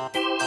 Bye.